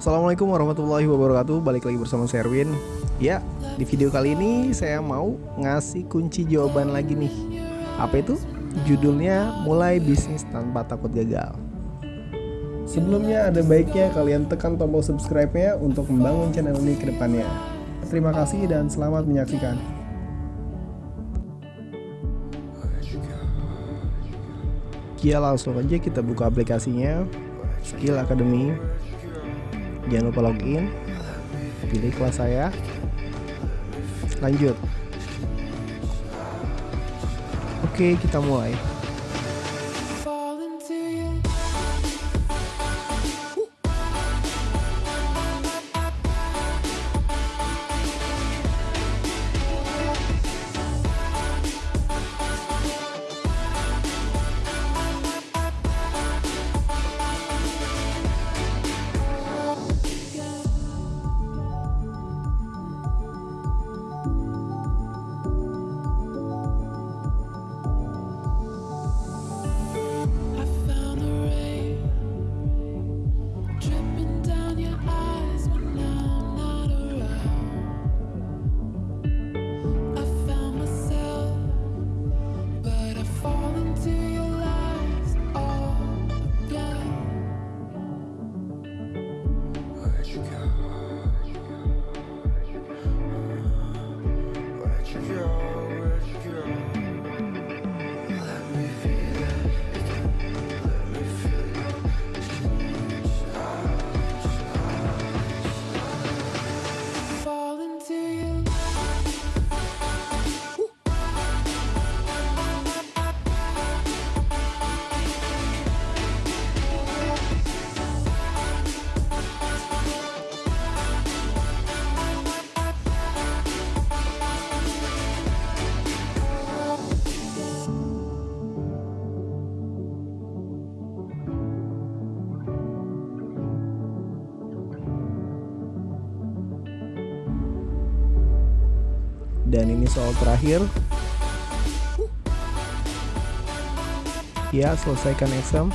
Assalamualaikum warahmatullahi wabarakatuh. Balik lagi bersama Serwin Ya, di video kali ini saya mau ngasih kunci jawaban lagi nih. Apa itu? Judulnya Mulai Bisnis Tanpa Takut Gagal. Sebelumnya ada baiknya kalian tekan tombol subscribe-nya untuk membangun channel ini ke depannya. Terima kasih dan selamat menyaksikan. Ya langsung aja kita buka aplikasinya. Skill Academy jangan lupa login. Pilih kelas saya. Lanjut. Oke kita mulai dan ini soal terakhir. Ya selesaikan exam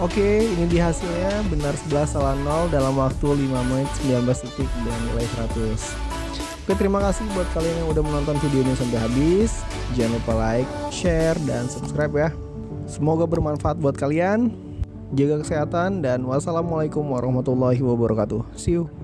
oke ini di hasilnya. Benar 11 salah 0 dalam waktu 5 menit 19 detik dan nilai 100 oke terima kasih buat kalian yang udah menonton video ini sampai habis. Jangan lupa like share dan subscribe ya. Semoga bermanfaat buat kalian. Jaga kesehatan dan wassalamualaikum warahmatullahi wabarakatuh. See you